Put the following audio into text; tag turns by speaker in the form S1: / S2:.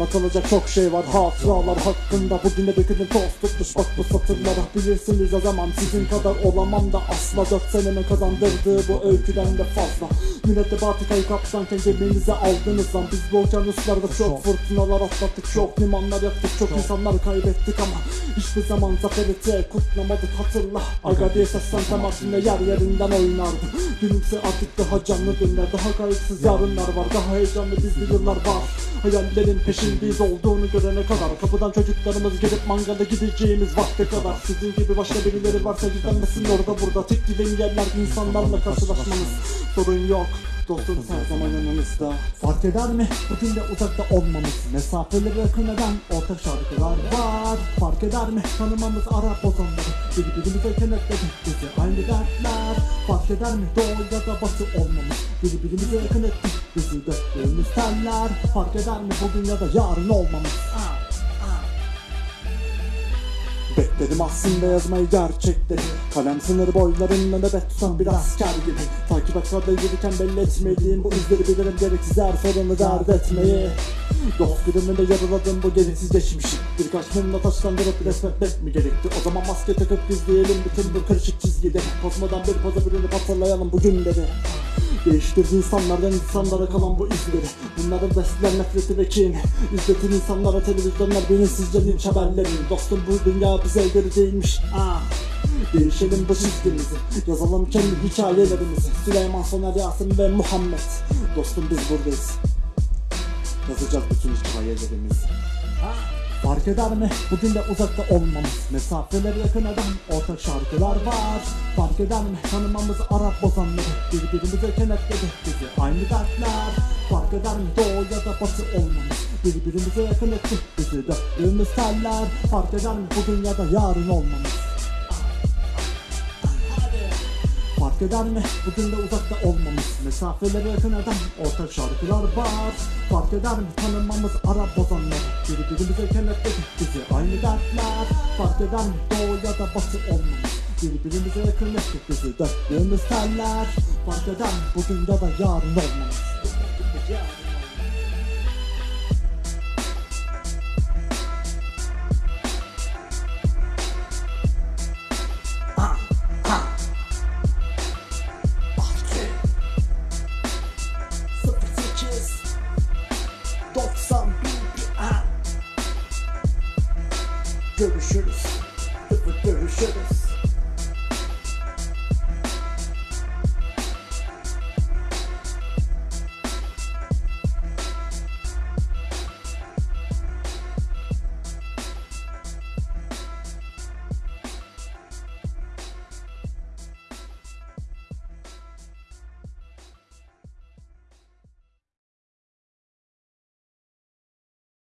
S1: Anlatılacak çok şey var hatıralar hakkında. Bugüne döküldüm toz tutmuş bak bu satırlara. Bilirsiniz o zaman sizin kadar olamam da asla. Dört seneme kazandırdığı bu öyküden de fazla. Millete Batıkayı kaptanken geminize aldınız lan Biz bu okyanuslarda çok fırtınalar atlattık Çok limanlar yaktık çok insanlar kaybettik ama Hiçbir zaman zaferi tek kutlamadık hatırla Aga. Diye seslensem aslında yer yerinden oynardı Gülümse artık daha canlı günler Daha kayıtsız yarınlar var Daha heyecanlı bizli yıllar var. Hayallerin peşindeyiz olduğunu görene kadar Kapıdan çocuklarımız gelip mangala gideceğimiz vakte kadar. Sizin gibi başka birileri varsa gizlenmesin orada burada Tek giden yerler insanlarla karşılaşmanız Sorun yok Dostunuz her zaman yanınızda Fark eder mi? Bugün de uzakta olmamız. Mesafeleri yakın eden ortak şarkılar var. Fark eder mi? Tanımamız Arap ozanları. Birbirimize kenetledi bizi aynı dertler Fark eder mi? Doğu ya da batı olmamız Birbirimize yakın etti bizi döktüğümüz teller Fark eder mi? Bugün ya da yarın olmamız Bekledim aslında yazmayı gerçekleri Kalem sınır boylarında nöbet tutan bir asker gibi. Takip etrafta yürürken belli etmediğim bu izleri bilirim gereksiz her sorunu dert etmeyi. Dost günümünde yaraladım bu gereksiz geçmişi. Birkaç mumla taşlandırıp resmetmek mi gerekti? O zaman maske takıp gizleyelim bütün bu karışık çizgide. Kozmadan bir poza bürünüp hatırlayalım bugünleri Değiştirdi insanlardan insanlara kalan bu izleri Bunların besleyen nefreti ve kin İzletin insanlara televizyonlar bilinçsizce linç haberleri. Dostum bu dünya bize göre değilmiş. Ah. Değişelim bu çizgimizi Yazalım kendi hikayelerimizi. Süleyman Soner Yasin ve Muhammed. Dostum biz buradayız. Yazacağız bütün hikayelerimizi Fark eder mi? Bugün de uzakta olmamız Mesafeleri yakın eden ortak şarkılar var Fark eder mi? Tanımamız Arap bozanları Birbirimize kenetledi bizi aynı dertler Fark eder mi? Doğu ya da batı olmamız Birbirimize yakın etti bizi döktüğümüz teller Fark eder mi? Bugün ya da yarın olmamız Fark eder mi? Bugün de uzakta olmamız Mesafeleri yakın eden ortak şarkılar var Fark eder mi? Tanımamız Arap bozanları Birbirimize kenetledi bizi aynı dertler Fark eder mi? Doğu ya da batı olmamız Birbirimize yakın ettik bizi döktüğümüz teller Fark eder mi? Bugün ya da yarın olmamız dirty shirts, look for dirty shirts.